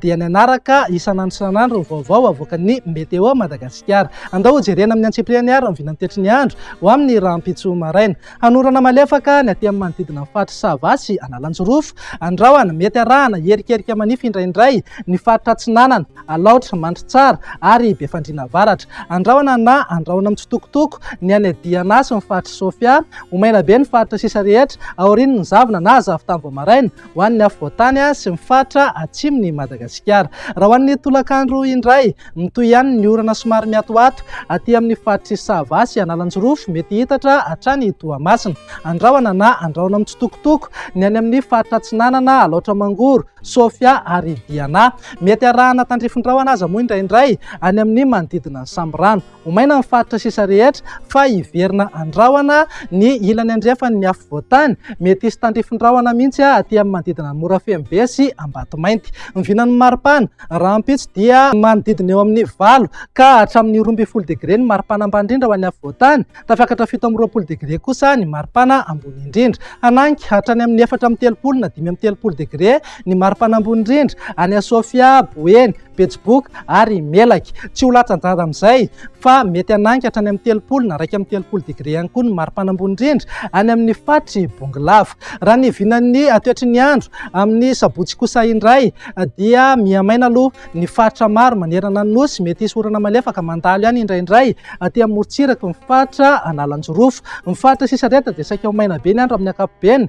dia ny hanaraka isan'andro isan'andro ny vaovao avoakan'ny Météo Madagasikara. Andao hojerena amin'ny antsipiriany ary ny vinantetry ny andro ho amin'ny rahampitso maraina. Hanorana malefaka ny aty amin'ny manodidina ny faritra Sava sy Analanjirofo, Andrahana, mety arahana hierikerika manify indraindray ny faritra Atsinanana, Alaotra, Mandritsara ary Befandriana Avaratra. Andrahona na andrahona mitsitokotoko ny any Diana sy ny faritr'i Sofia. Ho maina be ny faritra sisa rehetra aorian'ny zavona na zavon-tany vao maraina. ho an'ny afovoantany sy ny faritra atsimon'i Madagasikara. Raha ho an'ny tolakandro indray, mitohy ihany ny orana somary miatoato aty amin'ny faritr'i Sava sy Analanjirofo, mety hiitatra hatrany Toamasina. Andrahona na andrahona mitsitokotoko ny any amin'ny faritra Atsinanana, Alaotra Mangoro, Sofia ary Diana. Mety arahana tandrifin-drahona aza moa indraindray any amin'ny manodidina ny Sambirano. Ho maina ny faritra sisa rehetra fa hiverina an-drahona ny ilany andrefan' ny afo voatany. Mety hisy tandrifin-drahona mihitsy aty amin'ny manodidina an'i Morafeno Be sy Ambatomainty. Ny vinan'ny maripana rahampitso dia manodidina eo amin'ny valo ka hatramin'ny roa ambin'ny folo degre ny maripana ambany indrindra ho an'ny afo voatany. Tafakatra fito amby roapolo degre kosa ny maripana ambony indrindra. Hanangy hatrany amin'ny efatra amby telopolo na dimy amby telopolo degre ny maripana ambony indrindra any Sofia, Boeny, Betsiboka ary Melaky. Tsy ho latsa-danja amin'izay fa mety hanangy hatrany amin'ny telopolo na iraika amby telopolo degre ihany koa ny maripana ambony indrindra any amin'ny faritr'i Bongolava. Raha ny vinan'ny toetry ny andro amin'ny sabotsy kosa indray dia mihamaina aloha ny faritra maro manerana ny Nosy. Mety hisy orana malefaka mandalo ihany indraindray aty amorontsiraky ny faritra Analanjirofo. Ny faritra sisa rehetra dia saika ho maina be ny andro amin'ny ankapobeny.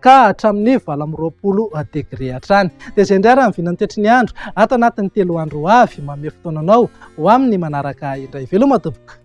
ka hatramin'ny valo amby roapolo degre hatrany. Dia izay indray raha ny vinan'ny toetry ny andro ato anatin'ny telo andro ho avy. Manome fotoana anao ho amin'ny manaraka indray. Veloma tompoko.